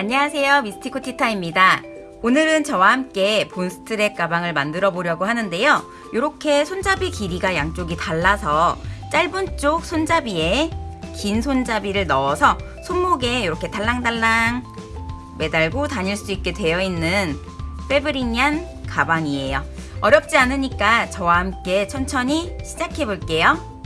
안녕하세요. 미스티코 티타입니다. 오늘은 저와 함께 본스트랩 가방을 만들어 보려고 하는데요. 이렇게 손잡이 길이가 양쪽이 달라서 짧은 쪽 손잡이에 긴 손잡이를 넣어서 손목에 이렇게 달랑달랑 매달고 다닐 수 있게 되어 있는 페브릭얀 가방이에요. 어렵지 않으니까 저와 함께 천천히 시작해 볼게요.